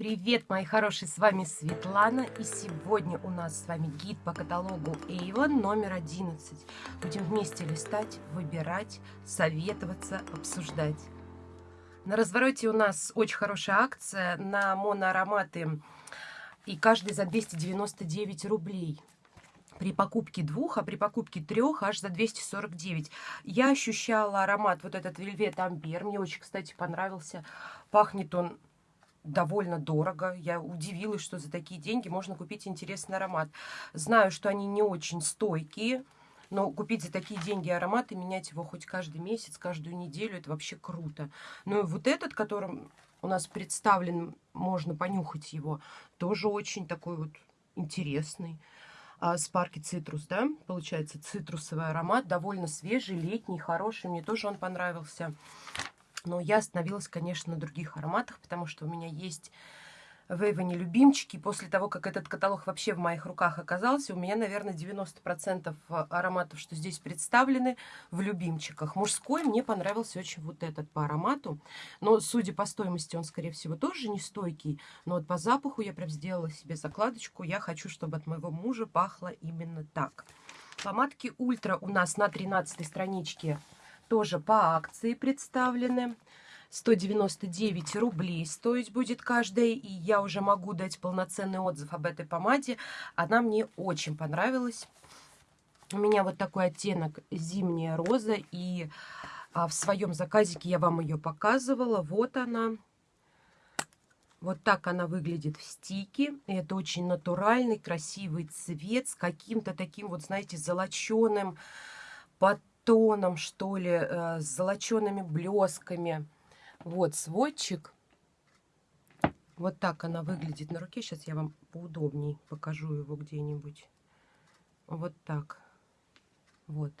Привет, мои хорошие, с вами Светлана, и сегодня у нас с вами гид по каталогу Avon номер 11. Будем вместе листать, выбирать, советоваться, обсуждать. На развороте у нас очень хорошая акция на моноароматы, и каждый за 299 рублей при покупке двух, а при покупке трех аж за 249. Я ощущала аромат вот этот Вельвет Амбер. Мне очень, кстати, понравился. Пахнет он довольно дорого. Я удивилась, что за такие деньги можно купить интересный аромат. Знаю, что они не очень стойкие, но купить за такие деньги аромат и менять его хоть каждый месяц, каждую неделю, это вообще круто. Ну и вот этот, которым у нас представлен, можно понюхать его, тоже очень такой вот интересный. Спарки цитрус, да, получается цитрусовый аромат, довольно свежий, летний, хороший, мне тоже он понравился. Но я остановилась, конечно, на других ароматах, потому что у меня есть в Эйвоне любимчики. После того, как этот каталог вообще в моих руках оказался, у меня, наверное, 90% ароматов, что здесь представлены, в любимчиках. Мужской мне понравился очень вот этот по аромату. Но, судя по стоимости, он, скорее всего, тоже не стойкий. Но вот по запаху я прям сделала себе закладочку. Я хочу, чтобы от моего мужа пахло именно так. Помадки Ультра у нас на 13 страничке тоже по акции представлены. 199 рублей стоить будет каждая, и я уже могу дать полноценный отзыв об этой помаде. Она мне очень понравилась. У меня вот такой оттенок зимняя роза, и а, в своем заказике я вам ее показывала. Вот она. Вот так она выглядит в стике. Это очень натуральный, красивый цвет с каким-то таким вот, знаете, золоченым под тоном, что ли, э, с золочеными блесками. Вот сводчик. Вот так она выглядит на руке. Сейчас я вам поудобнее покажу его где-нибудь. Вот так. Вот.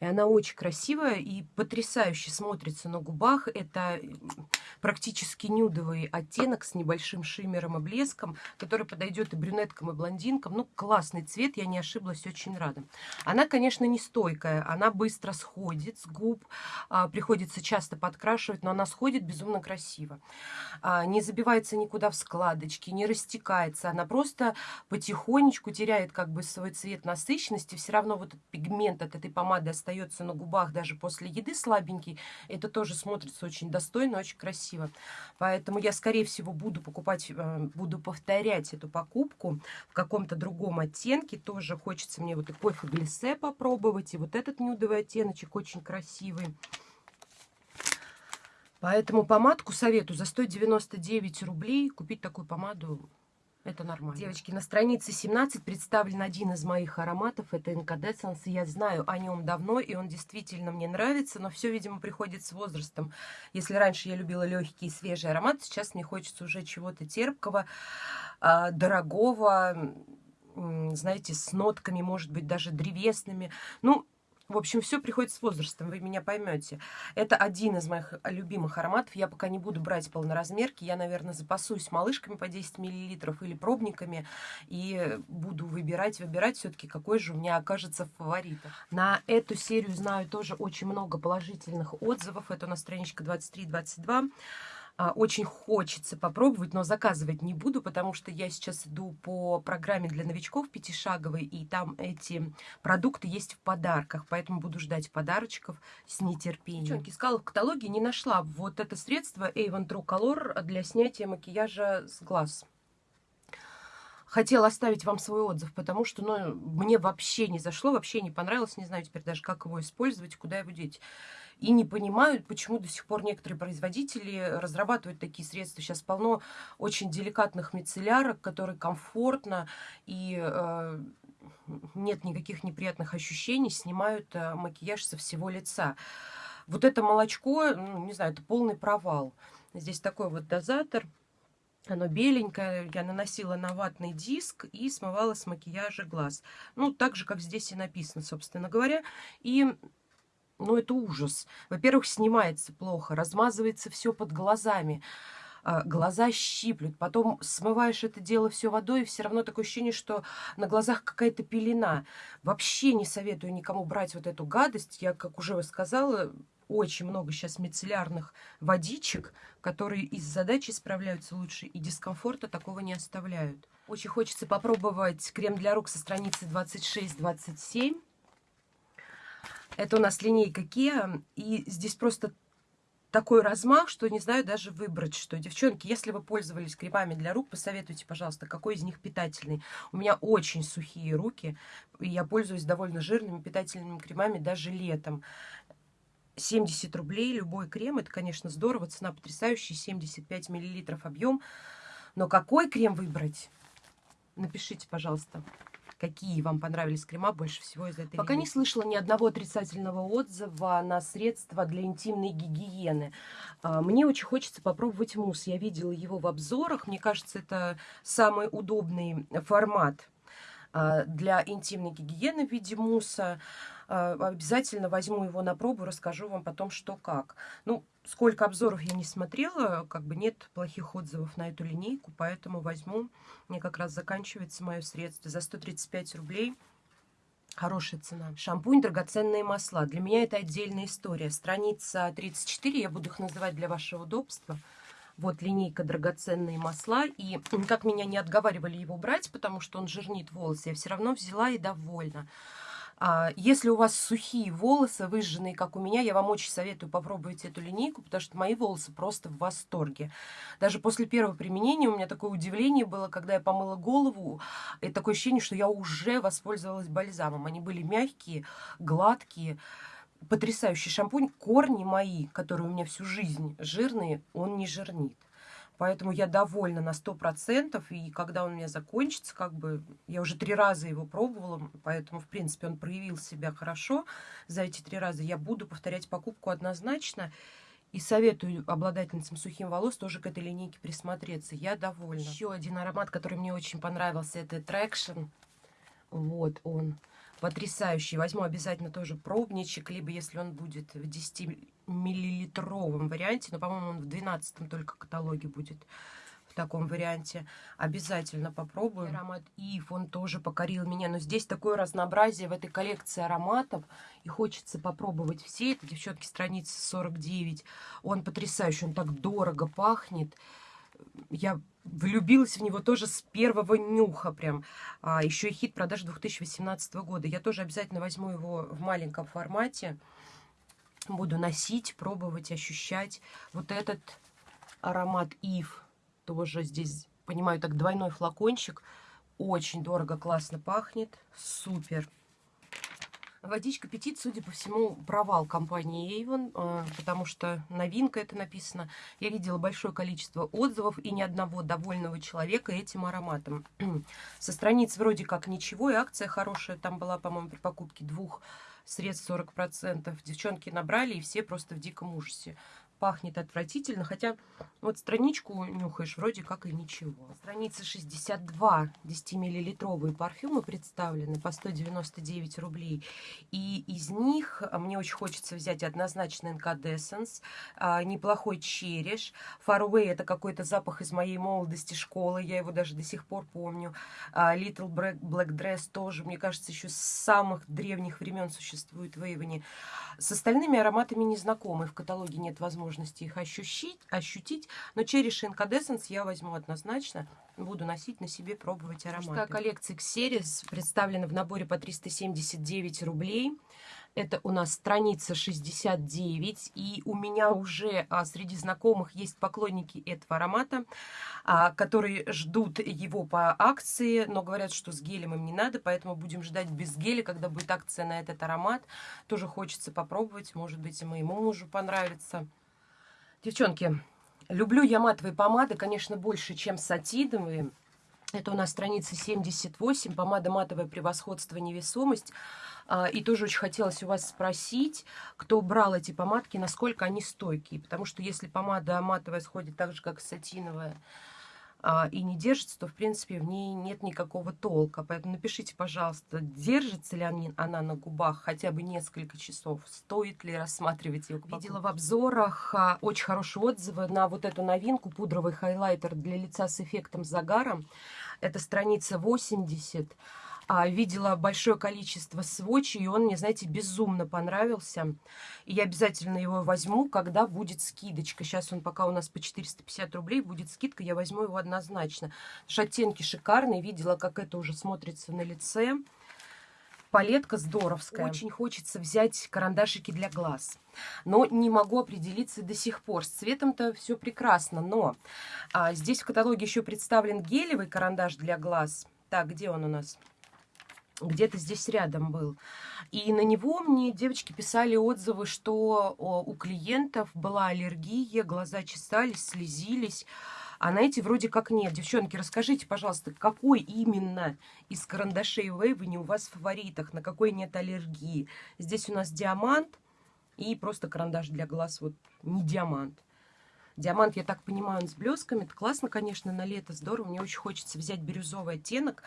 И она очень красивая и потрясающе смотрится на губах. Это практически нюдовый оттенок с небольшим шиммером и блеском, который подойдет и брюнеткам, и блондинкам. Ну, классный цвет, я не ошиблась, очень рада. Она, конечно, не стойкая, она быстро сходит с губ, а, приходится часто подкрашивать, но она сходит безумно красиво. А, не забивается никуда в складочки, не растекается, она просто потихонечку теряет как бы свой цвет насыщенности, все равно вот этот пигмент от этой помады остается на губах даже после еды слабенький, это тоже смотрится очень достойно, очень красиво красиво. Поэтому я, скорее всего, буду покупать, э, буду повторять эту покупку в каком-то другом оттенке. Тоже хочется мне вот и кофе глиссе попробовать. И вот этот нюдовый оттеночек очень красивый. Поэтому помадку советую за 199 рублей купить такую помаду это нормально. Девочки, на странице 17 представлен один из моих ароматов. Это Incandescence. Я знаю о нем давно, и он действительно мне нравится, но все, видимо, приходит с возрастом. Если раньше я любила легкий и свежий аромат, сейчас мне хочется уже чего-то терпкого, а, дорогого, знаете, с нотками, может быть, даже древесными. Ну, в общем, все приходит с возрастом, вы меня поймете. Это один из моих любимых ароматов. Я пока не буду брать полноразмерки. Я, наверное, запасусь малышками по 10 мл или пробниками. И буду выбирать, выбирать все-таки, какой же у меня окажется фаворит. На эту серию знаю тоже очень много положительных отзывов. Это у нас страничка 23-22. А, очень хочется попробовать, но заказывать не буду, потому что я сейчас иду по программе для новичков пятишаговой, и там эти продукты есть в подарках, поэтому буду ждать подарочков с нетерпением. Девчонки, искала в каталоге, не нашла вот это средство Avon True Color для снятия макияжа с глаз хотела оставить вам свой отзыв, потому что ну, мне вообще не зашло, вообще не понравилось. Не знаю теперь даже, как его использовать, куда его деть и не понимают, почему до сих пор некоторые производители разрабатывают такие средства. Сейчас полно очень деликатных мицеллярок, которые комфортно и э, нет никаких неприятных ощущений, снимают э, макияж со всего лица. Вот это молочко, ну, не знаю, это полный провал. Здесь такой вот дозатор. Оно беленькое, я наносила на ватный диск и смывала с макияжа глаз. Ну, так же, как здесь и написано, собственно говоря. И ну, это ужас. Во-первых, снимается плохо, размазывается все под глазами. А, глаза щиплют, потом смываешь это дело все водой, и все равно такое ощущение, что на глазах какая-то пелена. Вообще не советую никому брать вот эту гадость. Я, как уже сказала, очень много сейчас мицеллярных водичек, которые и с задачей справляются лучше, и дискомфорта такого не оставляют. Очень хочется попробовать крем для рук со страницы 26-27. Это у нас линейка Kia, и здесь просто такой размах, что не знаю даже выбрать, что. Девчонки, если вы пользовались кремами для рук, посоветуйте, пожалуйста, какой из них питательный. У меня очень сухие руки, и я пользуюсь довольно жирными питательными кремами даже летом. 70 рублей любой крем, это, конечно, здорово, цена потрясающая, 75 миллилитров объем. Но какой крем выбрать? Напишите, пожалуйста какие вам понравились крема больше всего из этой Пока линейки. не слышала ни одного отрицательного отзыва на средства для интимной гигиены. А, мне очень хочется попробовать мусс. Я видела его в обзорах. Мне кажется, это самый удобный формат а, для интимной гигиены в виде мусса. А, обязательно возьму его на пробу, расскажу вам потом, что как. Ну, сколько обзоров я не смотрела, как бы нет плохих отзывов на эту линейку, поэтому возьму. Мне как раз заканчивается мое средство за 135 рублей. Хорошая цена. Шампунь, драгоценные масла. Для меня это отдельная история. Страница 34, я буду их называть для вашего удобства. Вот линейка драгоценные масла. И как меня не отговаривали его брать, потому что он жирнит волосы, я все равно взяла и довольна. А, если у вас сухие волосы, выжженные, как у меня, я вам очень советую попробовать эту линейку, потому что мои волосы просто в восторге. Даже после первого применения у меня такое удивление было, когда я помыла голову, и такое ощущение, что я уже воспользовалась бальзамом. Они были мягкие, гладкие, потрясающий шампунь. Корни мои, которые у меня всю жизнь жирные, он не жирнит. Поэтому я довольна на 100%. И когда он у меня закончится, как бы я уже три раза его пробовала, поэтому, в принципе, он проявил себя хорошо за эти три раза. Я буду повторять покупку однозначно. И советую обладательницам сухим волос тоже к этой линейке присмотреться. Я довольна. Еще один аромат, который мне очень понравился, это Traction. Вот он потрясающий. Возьму обязательно тоже пробничек, либо если он будет в 10 миллилитровом варианте, но, по-моему, он в 12 только каталоге будет в таком варианте. Обязательно попробую. Аромат Ив, он тоже покорил меня. Но здесь такое разнообразие в этой коллекции ароматов. И хочется попробовать все. Это, девчонки, страница 49. Он потрясающий, он так дорого пахнет. Я влюбилась в него тоже с первого нюха прям. А, еще и хит продаж 2018 года. Я тоже обязательно возьму его в маленьком формате. Буду носить, пробовать, ощущать. Вот этот аромат Ив тоже здесь, понимаю, так двойной флакончик. Очень дорого, классно пахнет. Супер. Водичка Петит, судя по всему, провал компании Avon, а, потому что новинка это написано. Я видела большое количество отзывов и ни одного довольного человека этим ароматом. Со страниц вроде как ничего, и акция хорошая. Там была, по-моему, при покупке двух средств 40%. Девчонки набрали, и все просто в диком ужасе пахнет отвратительно, хотя вот страничку нюхаешь, вроде как и ничего. Страница 62, 10-миллилитровые парфюмы представлены по 199 рублей. И из них а, мне очень хочется взять однозначно Incandescence, а, неплохой череш. Faraway это какой-то запах из моей молодости школы, я его даже до сих пор помню. А, Little Black Dress тоже, мне кажется, еще с самых древних времен существует в Эйвоне. С остальными ароматами не знакомы, в каталоге нет возможности их ощутить, ощутить но Cherish Incandescence я возьму однозначно, буду носить на себе, пробовать ароматы. Мужская коллекция Xeris представлена в наборе по 379 рублей. Это у нас страница 69, и у меня уже а, среди знакомых есть поклонники этого аромата, а, которые ждут его по акции, но говорят, что с гелем им не надо, поэтому будем ждать без геля, когда будет акция на этот аромат. Тоже хочется попробовать, может быть, и моему мужу понравится. Девчонки, люблю я матовые помады, конечно, больше, чем сатиновые. Это у нас страница 78, помада матовое превосходство невесомость. А, и тоже очень хотелось у вас спросить, кто брал эти помадки, насколько они стойкие. Потому что если помада матовая сходит так же, как сатиновая, и не держится, то, в принципе, в ней нет никакого толка. Поэтому напишите, пожалуйста, держится ли она на губах хотя бы несколько часов, стоит ли рассматривать ее. Видела в обзорах а, очень хорошие отзывы на вот эту новинку, пудровый хайлайтер для лица с эффектом загара. Это страница 80. А, видела большое количество сводчей, и он мне, знаете, безумно понравился. И я обязательно его возьму, когда будет скидочка. Сейчас он пока у нас по 450 рублей, будет скидка, я возьму его однозначно. Оттенки шикарные, видела, как это уже смотрится на лице. Палетка здоровская. Очень хочется взять карандашики для глаз. Но не могу определиться до сих пор. С цветом-то все прекрасно. Но а, здесь в каталоге еще представлен гелевый карандаш для глаз. Так, где он у нас? Где-то здесь рядом был. И на него мне девочки писали отзывы, что у клиентов была аллергия, глаза чесались, слезились. А на эти вроде как нет. Девчонки, расскажите, пожалуйста, какой именно из карандашей Вейвани у вас в фаворитах, на какой нет аллергии? Здесь у нас диамант и просто карандаш для глаз, вот не диамант. Диамант, я так понимаю, он с блесками. Это классно, конечно, на лето, здорово. Мне очень хочется взять бирюзовый оттенок.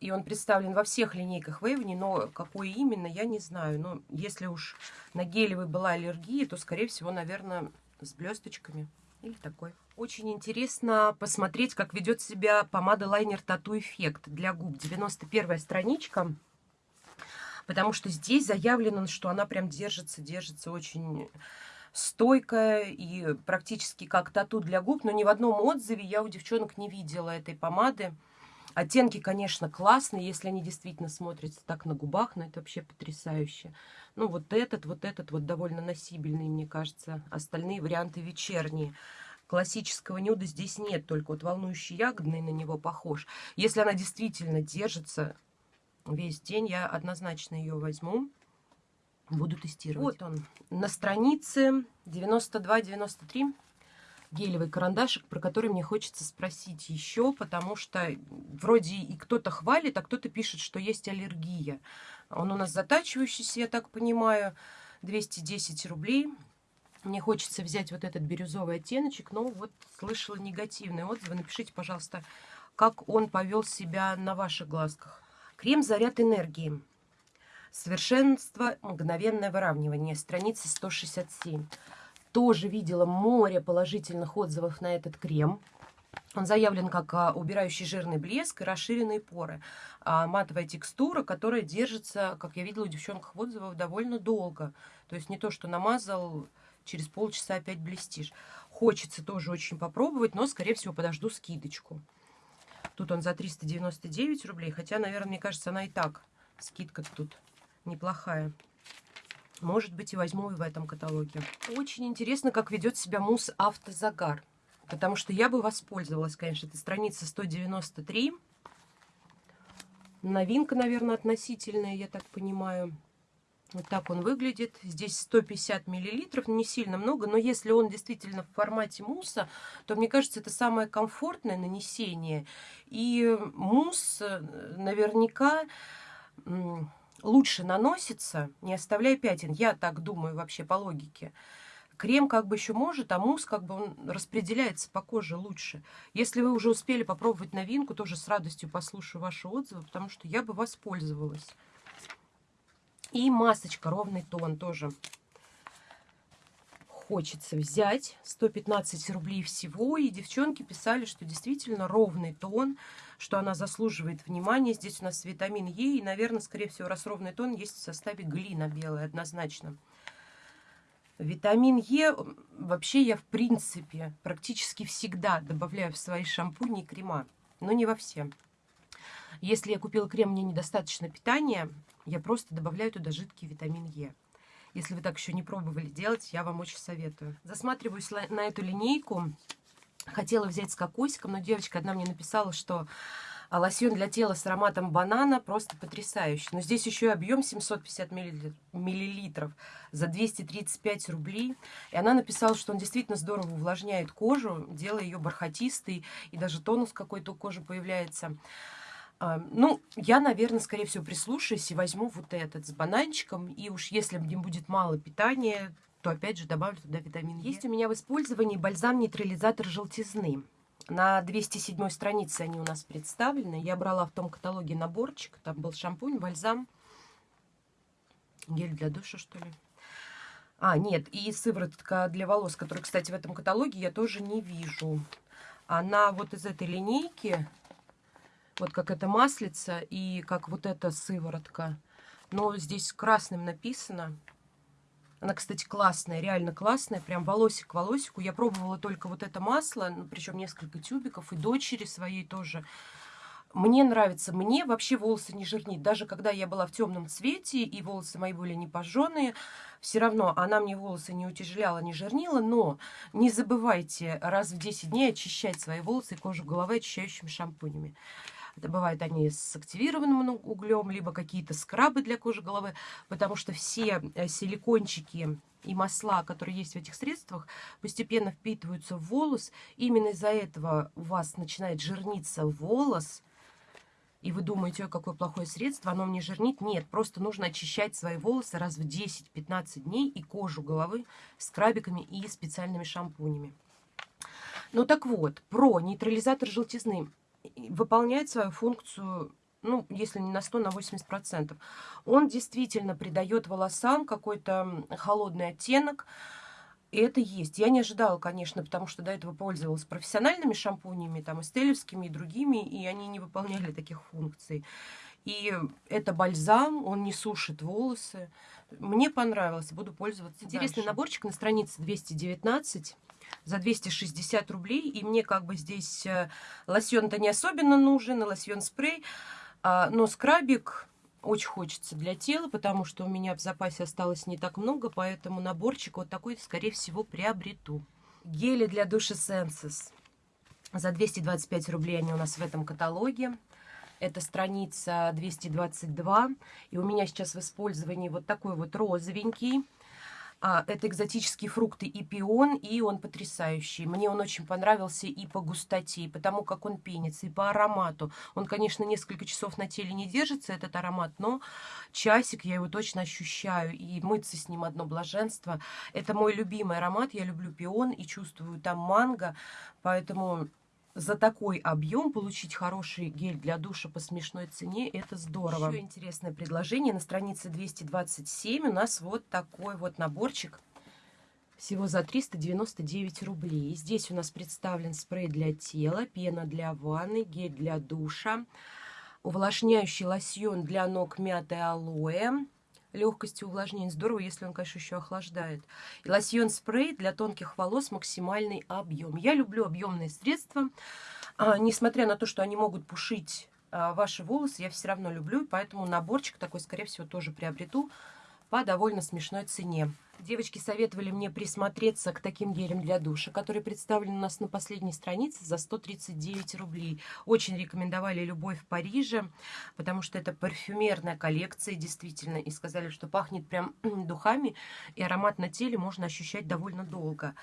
И он представлен во всех линейках Вейвни, но какой именно, я не знаю. Но если уж на гелевый была аллергия, то, скорее всего, наверное, с блесточками. Или такой. Очень интересно посмотреть, как ведет себя помада лайнер Тату Эффект для губ. 91 страничка. Потому что здесь заявлено, что она прям держится, держится очень стойкая и практически как тату для губ. Но ни в одном отзыве я у девчонок не видела этой помады. Оттенки, конечно, классные, если они действительно смотрятся так на губах, но это вообще потрясающе. Ну, вот этот, вот этот вот довольно носибельный, мне кажется. Остальные варианты вечерние. Классического нюда здесь нет, только вот волнующий ягодный на него похож. Если она действительно держится весь день, я однозначно ее возьму. Буду тестировать. Вот он, на странице 92-93 гелевый карандашик, про который мне хочется спросить еще, потому что вроде и кто-то хвалит, а кто-то пишет, что есть аллергия. Он у нас затачивающийся, я так понимаю, 210 рублей. Мне хочется взять вот этот бирюзовый оттеночек, но вот слышала негативные отзывы. Напишите, пожалуйста, как он повел себя на ваших глазках. Крем «Заряд энергии». Совершенство, мгновенное выравнивание. Страница 167 тоже видела море положительных отзывов на этот крем. Он заявлен как а, убирающий жирный блеск и расширенные поры. А, матовая текстура, которая держится, как я видела у девчонок в отзывах, довольно долго. То есть не то, что намазал, через полчаса опять блестишь. Хочется тоже очень попробовать, но, скорее всего, подожду скидочку. Тут он за 399 рублей, хотя, наверное, мне кажется, она и так, скидка тут неплохая. Может быть, и возьму и в этом каталоге. Очень интересно, как ведет себя мусс Автозагар. Потому что я бы воспользовалась, конечно. Это страница 193. Новинка, наверное, относительная, я так понимаю. Вот так он выглядит. Здесь 150 миллилитров, не сильно много, но если он действительно в формате мусса, то, мне кажется, это самое комфортное нанесение. И мусс э, наверняка лучше наносится, не оставляя пятен. Я так думаю вообще по логике. Крем как бы еще может, а мусс как бы он распределяется по коже лучше. Если вы уже успели попробовать новинку, тоже с радостью послушаю ваши отзывы, потому что я бы воспользовалась. И масочка, ровный тон тоже хочется взять. 115 рублей всего. И девчонки писали, что действительно ровный тон, что она заслуживает внимания. Здесь у нас витамин Е. И, наверное, скорее всего, раз ровный тон есть в составе глина белая однозначно. Витамин Е вообще я, в принципе, практически всегда добавляю в свои шампуни и крема. Но не во все. Если я купила крем, мне недостаточно питания, я просто добавляю туда жидкий витамин Е. Если вы так еще не пробовали делать, я вам очень советую. Засматриваюсь на эту линейку. Хотела взять с кокосиком, но девочка одна мне написала, что а, лосьон для тела с ароматом банана просто потрясающий. Но здесь еще и объем 750 миллилитров за 235 рублей. И она написала, что он действительно здорово увлажняет кожу, делая ее бархатистой, и даже тонус какой-то у кожи появляется. Ну, я, наверное, скорее всего, прислушаюсь и возьму вот этот с бананчиком. И уж если мне будет мало питания, то опять же добавлю туда витамин Е. Есть у меня в использовании бальзам-нейтрализатор желтизны. На 207 странице они у нас представлены. Я брала в том каталоге наборчик. Там был шампунь, бальзам, гель для душа, что ли. А, нет, и сыворотка для волос, которую, кстати, в этом каталоге я тоже не вижу. Она вот из этой линейки Вот как это маслица и как вот эта сыворотка. Но здесь красным написано. Она, кстати, классная, реально классная, прям волосик к волосику. Я пробовала только вот это масло, ну, причем несколько тюбиков, и дочери своей тоже. Мне нравится, мне вообще волосы не жирнит. Даже когда я была в темном цвете, и волосы мои были не пожженные, все равно она мне волосы не утяжеляла, не жирнила. Но не забывайте раз в 10 дней очищать свои волосы и кожу головы очищающими шампунями. Это бывают они с активированным углем, либо какие-то скрабы для кожи головы, потому что все э, силикончики и масла, которые есть в этих средствах, постепенно впитываются в волос. Именно из-за этого у вас начинает жирниться волос, и вы думаете, ой, какое плохое средство, оно мне жирнит. Нет, просто нужно очищать свои волосы раз в 10-15 дней и кожу головы скрабиками и специальными шампунями. Ну так вот, про нейтрализатор желтизны выполняет свою функцию, ну, если не на 100, на 80%. Он действительно придает волосам какой-то холодный оттенок, и это есть. Я не ожидала, конечно, потому что до этого пользовалась профессиональными шампунями, там, эстелевскими и другими, и они не выполняли таких функций. И это бальзам, он не сушит волосы. Мне понравилось, буду пользоваться Интересный дальше. наборчик на странице 219 за 260 рублей. И мне как бы здесь э, лосьон-то не особенно нужен, лосьон-спрей. А, но скрабик очень хочется для тела, потому что у меня в запасе осталось не так много, поэтому наборчик вот такой, скорее всего, приобрету. Гели для душа Senses. За 225 рублей они у нас в этом каталоге. Это страница 222. И у меня сейчас в использовании вот такой вот розовенький. А, это экзотические фрукты и пион, и он потрясающий. Мне он очень понравился и по густоте, и потому как он пенится, и по аромату. Он, конечно, несколько часов на теле не держится, этот аромат, но часик я его точно ощущаю, и мыться с ним одно блаженство. Это мой любимый аромат, я люблю пион и чувствую там манго, поэтому за такой объем получить хороший гель для душа по смешной цене, это здорово. Еще интересное предложение. На странице 227 у нас вот такой вот наборчик. Всего за 399 рублей. Здесь у нас представлен спрей для тела, пена для ванны, гель для душа, увлажняющий лосьон для ног мяты алоэ, легкости увлажнения. Здорово, если он, конечно, еще охлаждает. И лосьон-спрей для тонких волос максимальный объем. Я люблю объемные средства. А, несмотря на то, что они могут пушить а, ваши волосы, я все равно люблю. Поэтому наборчик такой, скорее всего, тоже приобрету по довольно смешной цене. Девочки советовали мне присмотреться к таким гелям для душа, которые представлены у нас на последней странице за 139 рублей. Очень рекомендовали «Любовь в Париже», потому что это парфюмерная коллекция, действительно, и сказали, что пахнет прям духами, и аромат на теле можно ощущать довольно долго.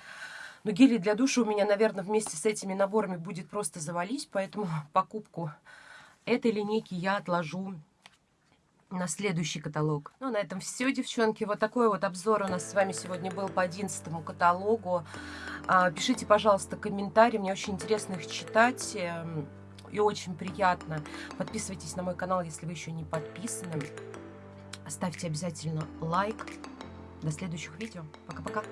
Но гели для душа у меня, наверное, вместе с этими наборами будет просто завались, поэтому покупку этой линейки я отложу на следующий каталог. Ну, на этом все, девчонки. Вот такой вот обзор у нас с вами сегодня был по 11 каталогу. А, пишите, пожалуйста, комментарии. Мне очень интересно их читать. Эм, и очень приятно. Подписывайтесь на мой канал, если вы еще не подписаны. Ставьте обязательно лайк. До следующих видео. Пока-пока.